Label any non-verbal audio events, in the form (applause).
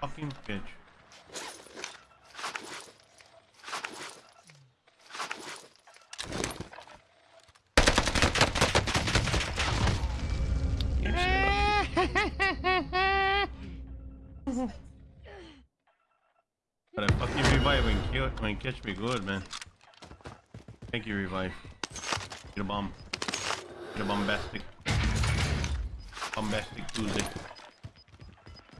fucking bitch. You. (laughs) But I fucking revive and kill and catch me good, man. Thank you, revive. Get a bomb. Get a bombastic. Bombastic Tuesday.